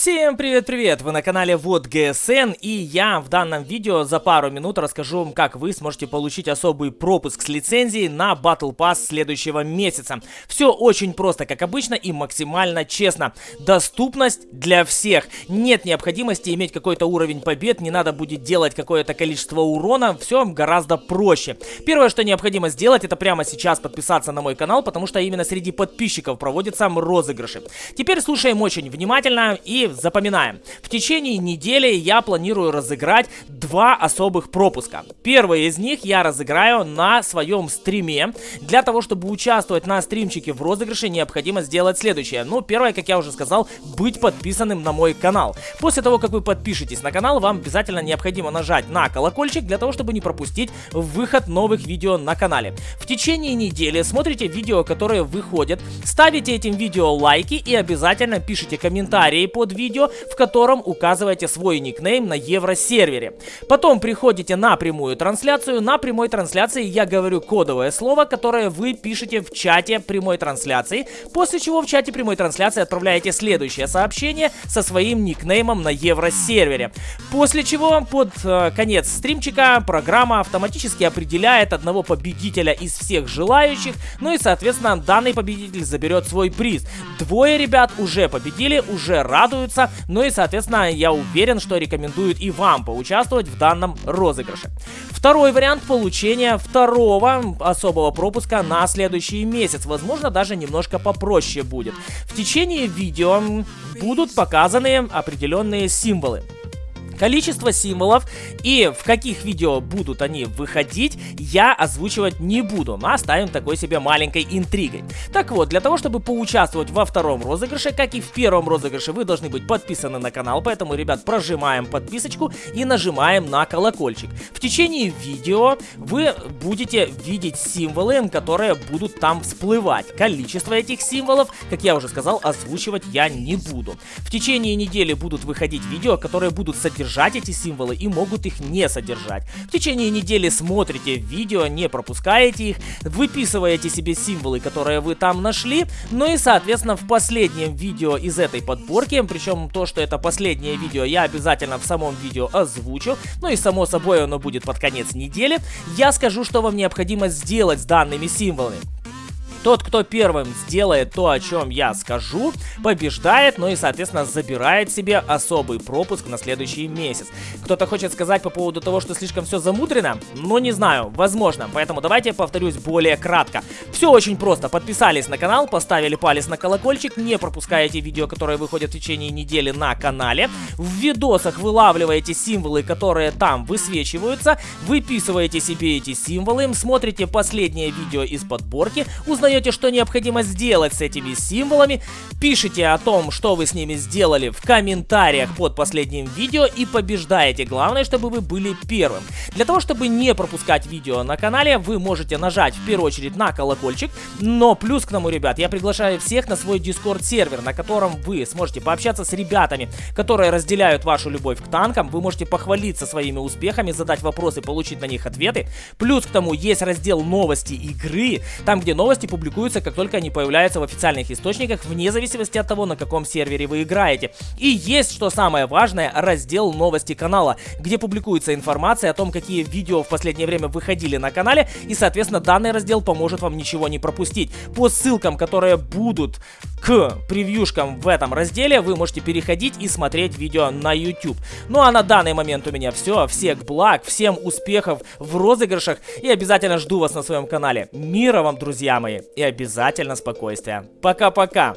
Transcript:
Всем привет-привет! Вы на канале Вот ГСН и я в данном видео за пару минут расскажу вам, как вы сможете получить особый пропуск с лицензией на Battle Pass следующего месяца. Все очень просто, как обычно, и максимально честно. Доступность для всех. Нет необходимости иметь какой-то уровень побед, не надо будет делать какое-то количество урона, все гораздо проще. Первое, что необходимо сделать, это прямо сейчас подписаться на мой канал, потому что именно среди подписчиков проводятся розыгрыши. Теперь слушаем очень внимательно и запоминаем. В течение недели я планирую разыграть два особых пропуска. Первый из них я разыграю на своем стриме. Для того, чтобы участвовать на стримчике в розыгрыше, необходимо сделать следующее. Ну, первое, как я уже сказал, быть подписанным на мой канал. После того, как вы подпишетесь на канал, вам обязательно необходимо нажать на колокольчик для того, чтобы не пропустить выход новых видео на канале. В течение недели смотрите видео, которые выходят, ставите этим видео лайки и обязательно пишите комментарии под под видео, в котором указываете свой никнейм на евросервере. Потом приходите на прямую трансляцию. На прямой трансляции я говорю кодовое слово, которое вы пишете в чате прямой трансляции, после чего в чате прямой трансляции отправляете следующее сообщение со своим никнеймом на евросервере. После чего под э, конец стримчика программа автоматически определяет одного победителя из всех желающих, ну и соответственно данный победитель заберет свой приз. Двое ребят уже победили, уже радуют радуются, ну и, соответственно, я уверен, что рекомендуют и вам поучаствовать в данном розыгрыше. Второй вариант получения второго особого пропуска на следующий месяц. Возможно, даже немножко попроще будет. В течение видео будут показаны определенные символы количество символов и в каких видео будут они выходить, я озвучивать не буду, но оставим такой себе маленькой интригой. Так вот, для того, чтобы поучаствовать во втором розыгрыше, как и в первом розыгрыше, вы должны быть подписаны на канал, поэтому, ребят, прожимаем подписочку и нажимаем на колокольчик. В течение видео вы будете видеть символы, которые будут там всплывать. Количество этих символов, как я уже сказал, озвучивать я не буду. В течение недели будут выходить видео, которые будут содержать содержать эти символы и могут их не содержать. В течение недели смотрите видео, не пропускаете их, выписываете себе символы, которые вы там нашли, ну и соответственно в последнем видео из этой подборки, причем то, что это последнее видео, я обязательно в самом видео озвучу, ну и само собой оно будет под конец недели, я скажу, что вам необходимо сделать с данными символами. Тот, кто первым сделает то, о чем я скажу, побеждает, ну и, соответственно, забирает себе особый пропуск на следующий месяц. Кто-то хочет сказать по поводу того, что слишком все замудрено? Ну, не знаю, возможно. Поэтому давайте повторюсь более кратко. Все очень просто. Подписались на канал, поставили палец на колокольчик, не пропускаете видео, которые выходят в течение недели на канале. В видосах вылавливаете символы, которые там высвечиваются, выписываете себе эти символы, смотрите последнее видео из подборки, узнаете узнаете, что необходимо сделать с этими символами, пишите о том, что вы с ними сделали в комментариях под последним видео и побеждаете. Главное, чтобы вы были первым. Для того, чтобы не пропускать видео на канале, вы можете нажать в первую очередь на колокольчик, но плюс к тому, ребят, я приглашаю всех на свой Discord сервер, на котором вы сможете пообщаться с ребятами, которые разделяют вашу любовь к танкам, вы можете похвалиться своими успехами, задать вопросы, получить на них ответы. Плюс к тому есть раздел новости игры, там где новости публикуются публикуются, как только они появляются в официальных источниках, вне зависимости от того, на каком сервере вы играете. И есть, что самое важное, раздел новости канала, где публикуется информация о том, какие видео в последнее время выходили на канале, и, соответственно, данный раздел поможет вам ничего не пропустить. По ссылкам, которые будут к превьюшкам в этом разделе, вы можете переходить и смотреть видео на YouTube. Ну а на данный момент у меня все. Всех благ, всем успехов в розыгрышах и обязательно жду вас на своем канале. Мира вам, друзья мои! и обязательно спокойствия. Пока-пока!